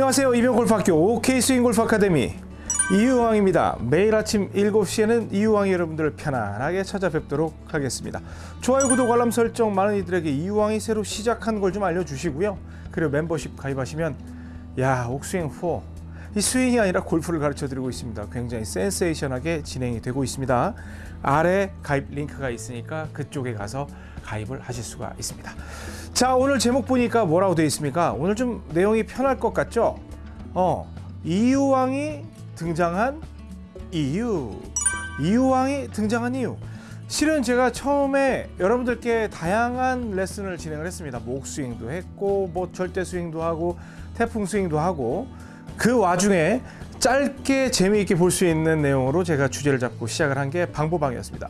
안녕하세요. 이병골프학교 OK스윙골프 아카데미. 이유왕입니다. 매일 아침 7시에는 이유왕이 여러분들을 편안하게 찾아뵙도록 하겠습니다. 좋아요 구독 알람 설정 많은 이들에게 이유왕이 새로 시작한 걸 좀 알려주시고요. 그리고 멤버십 가입하시면 야 옥스윙 4 이 스윙이 아니라 골프를 가르쳐 드리고 있습니다. 굉장히 센세이션하게 진행이 되고 있습니다. 아래 가입 링크가 있으니까 그쪽에 가서 가입을 하실 수가 있습니다. 자 오늘 제목 보니까 뭐라고 되어 있습니까? 오늘 좀 내용이 편할 것 같죠? 어 이유왕이 등장한 이유. 이유왕이 등장한 이유. 실은 제가 처음에 여러분들께 다양한 레슨을 진행을 했습니다. 목 스윙도 했고 뭐 절대 스윙도 하고 태풍 스윙도 하고. 그 와중에 짧게 재미있게 볼 수 있는 내용으로 제가 주제를 잡고 시작을 한 게 방보방이었습니다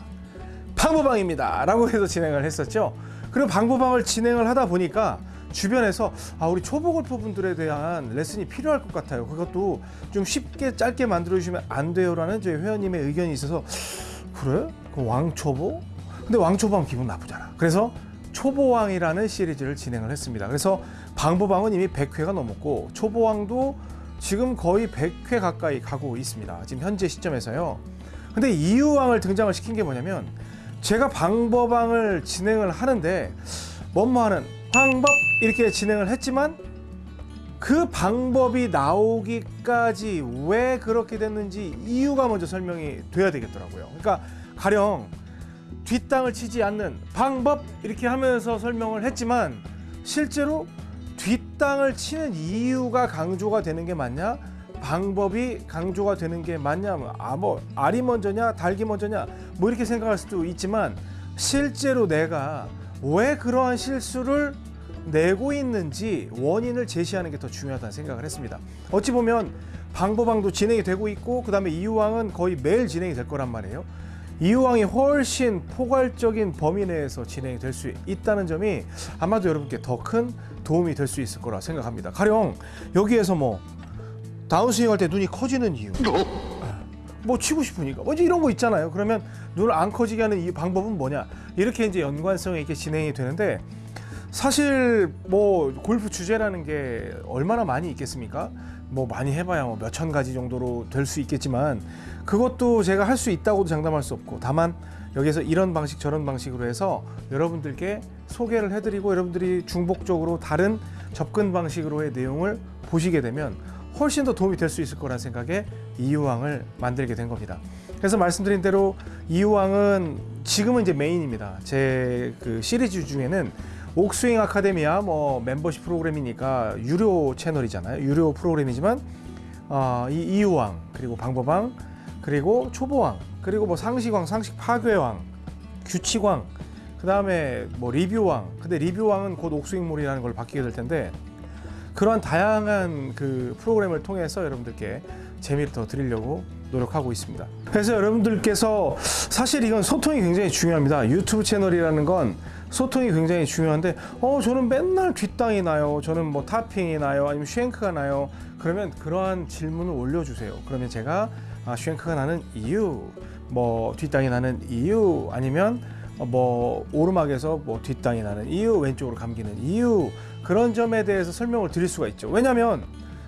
방보방입니다. 라고 해서 진행을 했었죠. 그리고 방보방을 진행을 하다 보니까 주변에서 아 우리 초보 골퍼분들에 대한 레슨이 필요할 것 같아요. 그것도 좀 쉽게 짧게 만들어 주시면 안 돼요 라는 저희 회원님의 의견이 있어서 그래? 그 왕초보? 근데 왕초보하면 기분 나쁘잖아. 그래서 초보왕이라는 시리즈를 진행을 했습니다. 그래서 방보방은 이미 100회가 넘었고 초보왕도 지금 거의 100회 가까이 가고 있습니다. 지금 현재 시점에서요. 근데 이유왕을 등장을 시킨 게 뭐냐면 제가 방법왕을 진행을 하는데 뭐뭐하는 방법 이렇게 진행을 했지만 그 방법이 나오기까지 왜 그렇게 됐는지 이유가 먼저 설명이 돼야 되겠더라고요. 그러니까 가령 뒷땅을 치지 않는 방법 이렇게 하면서 설명을 했지만 실제로 뒷땅을 치는 이유가 강조가 되는 게 맞냐? 방법이 강조가 되는 게 맞냐? 아뭐 알이 먼저냐, 닭이 먼저냐? 뭐 이렇게 생각할 수도 있지만 실제로 내가 왜 그러한 실수를 내고 있는지 원인을 제시하는 게 더 중요하다는 생각을 했습니다. 어찌 보면 방법왕도 진행이 되고 있고 그 다음에 이유왕은 거의 매일 진행이 될 거란 말이에요. 이유왕이 훨씬 포괄적인 범위 내에서 진행이 될 수 있다는 점이 아마도 여러분께 더 큰 도움이 될 수 있을 거라 생각합니다. 가령 여기에서 뭐 다운스윙 할 때 눈이 커지는 이유. 뭐? 치고 싶으니까. 뭐 이제 이런 거 있잖아요. 그러면 눈을 안 커지게 하는 이 방법은 뭐냐? 이렇게 이제 연관성 있게 진행이 되는데 사실 뭐 골프 주제라는 게 얼마나 많이 있겠습니까? 뭐 많이 해봐야 뭐 몇천 가지 정도로 될 수 있겠지만 그것도 제가 할 수 있다고도 장담할 수 없고 다만 여기서 이런 방식 저런 방식으로 해서 여러분들께 소개를 해드리고 여러분들이 중복적으로 다른 접근 방식으로의 내용을 보시게 되면 훨씬 더 도움이 될 수 있을 거라는 생각에 이유왕을 만들게 된 겁니다. 그래서 말씀드린 대로 이유왕은 지금은 이제 메인입니다. 제 그 시리즈 중에는 옥스윙 아카데미야 뭐 멤버십 프로그램이니까 유료 채널이잖아요. 유료 프로그램이지만 어, 이 이유왕 그리고 방법왕 그리고 초보왕 그리고 뭐 상식왕, 상식 파괴왕, 규칙왕 그 다음에 뭐 리뷰왕 근데 리뷰왕은 곧 옥스윙몰이라는 걸 바뀌게 될 텐데 그러한 다양한 그 프로그램을 통해서 여러분들께 재미를 더 드리려고 노력하고 있습니다. 그래서 여러분들께서 사실 이건 소통이 굉장히 중요합니다. 유튜브 채널이라는 건 소통이 굉장히 중요한데 어 저는 맨날 뒷땅이 나요. 저는 뭐 타핑이 나요. 아니면 쉔크가 나요. 그러면 그러한 질문을 올려주세요. 그러면 제가 아, shank가 나는 이유, 뭐 뒷땅이 나는 이유, 아니면 뭐 오르막에서 뭐 뒷땅이 나는 이유, 왼쪽으로 감기는 이유 그런 점에 대해서 설명을 드릴 수가 있죠. 왜냐하면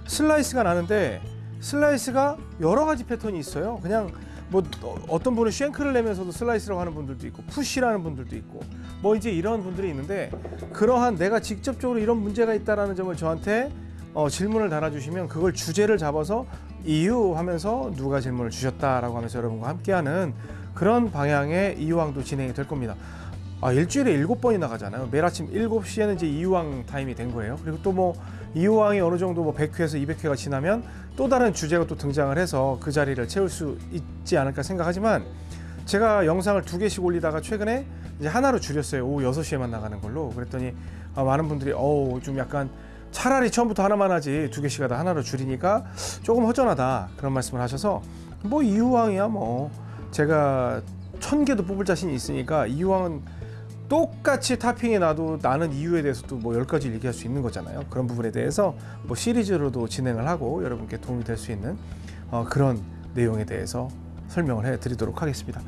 슬라이스가 나는데 슬라이스가 여러 가지 패턴이 있어요. 그냥 뭐 어떤 분은 shank를 내면서도 슬라이스라고 하는 분들도 있고 푸시라는 분들도 있고 뭐 이제 이런 분들이 있는데 그러한 내가 직접적으로 이런 문제가 있다라는 점을 저한테 어, 질문을 달아주시면 그걸 주제를 잡아서 이유 하면서 누가 질문을 주셨다라고 하면서 여러분과 함께하는 그런 방향의 이유왕도 진행이 될 겁니다. 아, 일주일에 일곱 번이 나 가잖아요. 매일 아침 7시에는 이제 이유왕 타임이 된 거예요. 그리고 또 뭐 이유왕이 어느 정도 뭐 100회에서 200회가 지나면 또 다른 주제가 또 등장을 해서 그 자리를 채울 수 있지 않을까 생각하지만 제가 영상을 두 개씩 올리다가 최근에 이제 하나로 줄였어요. 오후 6시에만 나가는 걸로. 그랬더니 아, 많은 분들이 어우 좀 약간 차라리 처음부터 하나만 하지 두 개씩 하다 하나로 줄이니까 조금 허전하다 그런 말씀을 하셔서 뭐 이유왕이야 뭐 제가 천 개도 뽑을 자신이 있으니까 이유왕은 똑같이 타핑이 나도 나는 이유에 대해서도 뭐 열 가지 얘기할 수 있는 거잖아요. 그런 부분에 대해서 뭐 시리즈로도 진행을 하고 여러분께 도움이 될 수 있는 어, 그런 내용에 대해서 설명을 해 드리도록 하겠습니다.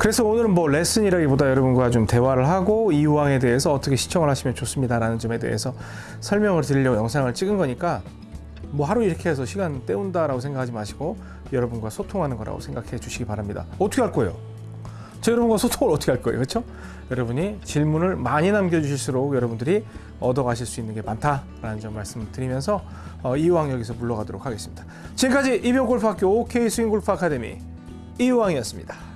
그래서 오늘은 뭐 레슨이라기보다 여러분과 좀 대화를 하고 이유왕에 대해서 어떻게 시청을 하시면 좋습니다 라는 점에 대해서 설명을 드리려고 영상을 찍은 거니까 뭐 하루 이렇게 해서 시간 때운다 라고 생각하지 마시고 여러분과 소통하는 거라고 생각해 주시기 바랍니다. 어떻게 할 거예요? 저 여러분과 소통을 어떻게 할 거예요? 그렇죠? 여러분이 질문을 많이 남겨주실수록 여러분들이 얻어가실 수 있는 게 많다라는 점 말씀드리면서 어, 이유왕 여기서 물러가도록 하겠습니다. 지금까지 이병골프학교 OK 스윙골프 아카데미 이유왕이었습니다.